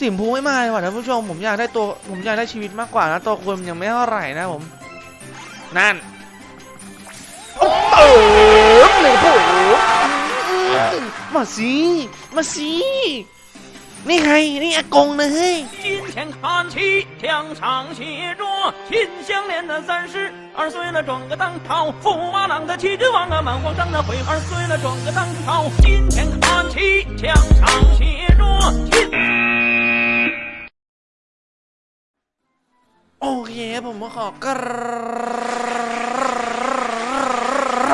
สิมพูไม่มาเลยว่ะท่านผู้ชม ผมอยากได้ตัว ผมอยากได้ชีวิตมากกว่านะตัวคุณมันยังไม่เท่าไหร่นะผม นั่นโอ้เติมเลยผมมาสิมาสินี่ไงนี่อากงนะเฮ้ย 今天看齐，墙上写着“秦香莲的三十二岁了，装个当朝，驸马郎的齐君王啊，满皇上的回二岁了，装个当朝。今天看齐，墙上写着秦。 เคผมก็ขอกร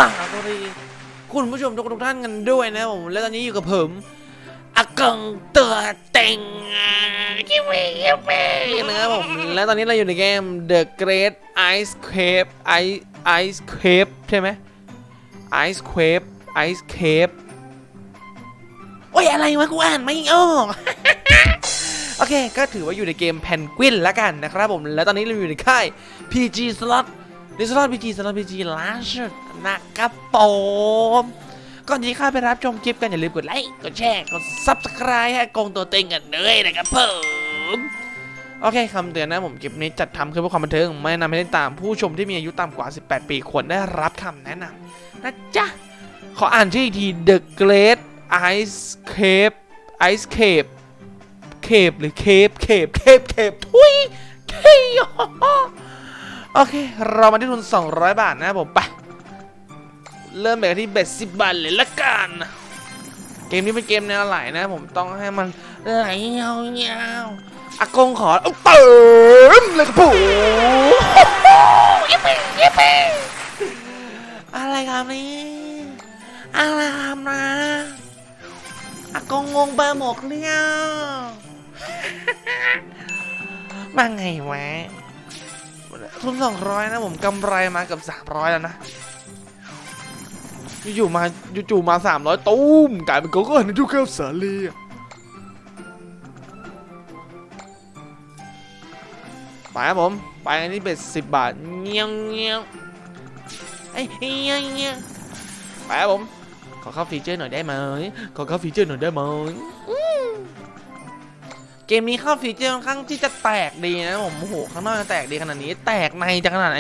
าบสวัสดีคุณผู้ชมทุกทุกท่านกันด้วยนะผมและตอนนี้อยู่กับผมอากงเตัวเต็งคิวคิวนะครับผมและตอนนี้เราอยู่ในเกม The Great Ice Cave Ice Ice Cave ใช่ไหม Ice Cave Ice Cave โอ้ยอะไรวะกูอ่านไม่ออก โอเค ก็ถือว่าอยู่ในเกมแพนกวินแล้วกันนะครับผม แล้วตอนนี้เราอยู่ในค่าย PG Slot ใน Slot PG Slot PG Launcher นะครับผมก่อนที่ข้าไปรับชมคลิปกันอย่าลืมกดไลค์ กดแชร์ กด Subscribe ให้กองตัวเต็งกันด้วยนะครับผมโอเคคำเตือนนะผมคลิปนี้จัดทำขึ้นเพื่อความบันเทิง ไม่แนะนำให้เล่นตามผู้ชมที่มีอายุต่ำกว่า 18 ปีควรได้รับคำแนะนำนะจ๊ะ ขออ่านชื่ออีกที The Great Ice Cave Ice Cave Cape หรือ Cape Cape Cape Cape ทุยเคยโอเค เรามาที่ทุน 200 บาทนะครับผมไปเริ่มแบบที่ bet สิบบาทเลยละกัน เกมนี้เป็นเกมแนวไหลนะผมต้องให้มันไหลยาวๆอากงขอเติมเลยครับผมยิปปี้ยิปปี้อะไรครับนี่อะไรครับนะอากงงงไปหมดเลยอะ มาไงวะทุนสองร้อยนะผมกำไรมากับสามร้อยแล้วนะอยู่ๆมาจู่ๆมาสามร้อยตุ้มกลายเป็นโกโก้ในทุกแก้วสาลีไปครับผม ไปอันนี้เป็นสิบบาทเงี้ยเงี้ยวไอ้เงี้ยเงี้ยไปครับผม ขอเข้าฟีเจอร์หน่อยได้ไหมขอเข้าฟีเจอร์หน่อยได้ไหม เกมนี้เข้าฟีเจอร์ค่อนข้างที่จะแตกดีนะผมโอ้โหข้างนอกจะแตกดีขนาดนี้ แตกในจะขนาดไหน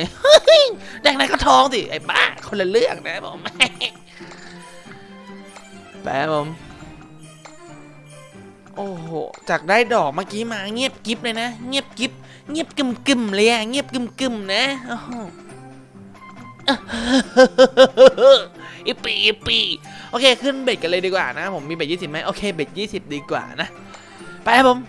แตกในก็ท้องสิไอ้บ้าคนละเรื่องนะผมแป๊บผมโอ้โหจากได้ดอกเมื่อกี้มาเงียบกริบเลยนะ เงียบกริบเงียบกึมกึมเลยอะเงียบกึมกึมนะอีปีอีปีโอเค ขึ้น bet กันเลยดีกว่านะ ผมมี bet ยี่สิบไหมโอเค bet ยี่สิบดีกว่านะ ไปครับผม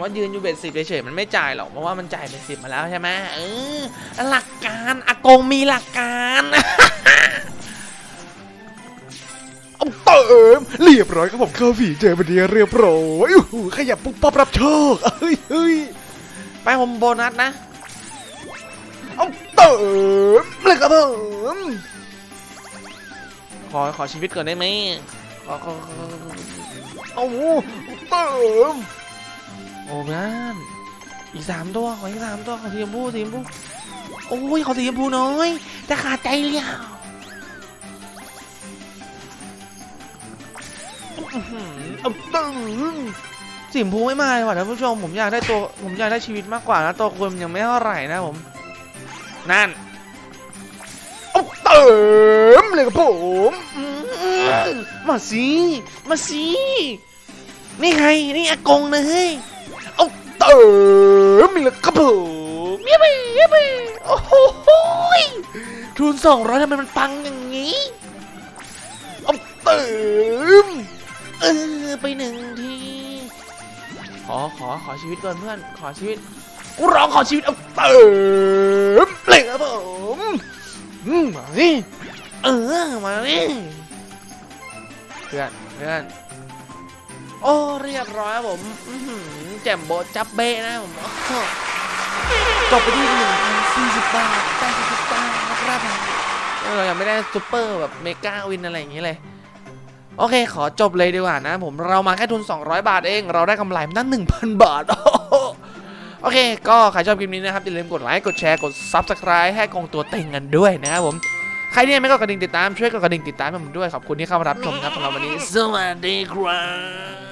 ว่ายืนอยู่เบ็ดสิบเฉยๆมันไม่จ่ายหรอกเพราะว่ามันจ่ายเบ็ดสิบมาแล้วใช่ไหมเออหลักการอากงมีหลักการเอาเติมเรียบร้อยครับผมเข้าผีเจอบันเดียเรียบร้อยขยับปุ๊บปั๊บรับโชคเฮ้ยเฮ้ยไปผมโบนัสนะเอาเติมเลยครับผมขอขอชีวิตก่อนได้ไหมขอขอขอเอาเติม โอ้บ้านอีกสามตัวขออีกสามตัวขอสีชมพูสีชมพูโอ้ยขอสีชมพูน้อยจะขาดใจเลยอะอื้อหือเติมสีชมพูไม่มาเลยว่ะท่านผู้ชมผมอยากได้ตัวผมอยากได้ชีวิตมากกว่านะตัวคุณมันยังไม่เท่าไหร่นะผมนั่นเอาเติมเลยครับผมมมาสิมาสินี่ไงนี่อากงนะเฮ้ย เอาเติมเลยครับผมยิบไปยิบไปโอ้โหทุนสองร้อยทำไมมันปังอย่างนี้เอาเติมเออไปหนึ่งทีขอขอขอชีวิตก่อนเพื่อนขอชีวิตกูร้องขอชีวิตเอาเติมเลยครับผมมาสิเออมาดิเพื่อนเพื่อน โอ้เรียบร้อยครับผมอื้อหือแจ่มโบะจับเบ้นะผมโอ้โหจบไปที่หนึ่งพันสี่สิบบาทแปดสิบบาทนะครับผมเรายังไม่ได้ซูเปอร์แบบเมกาวินอะไรอย่างนี้เลย โอเค ขอจบเลยดีกว่านะ ผมเรามาแค่ทุน 200 บาทเอง เราได้กำไรมาตั้ง1,000 บาทโอ้โหโอเค ก็ใครชอบคลิปนี้นะครับอย่าลืมกดไลค์กดแชร์กด Subscribe ให้กองตัวเต็งกันด้วยนะครับผมใครที่ยังไม่กดกระดิ่งติดตามช่วยกดกระดิ่งติดตามให้ผมด้วยขอบคุณที่เข้ามารับชมครับสำหรับวันนี้ สวัสดีครับ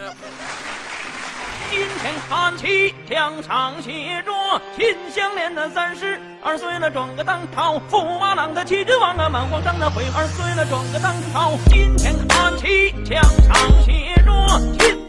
今天看起，墙上写着“秦香莲的三十二岁了，撞个当朝；驸马郎的齐君王啊，满皇上的悔二岁了，撞个当朝。今天看起，墙上写着“秦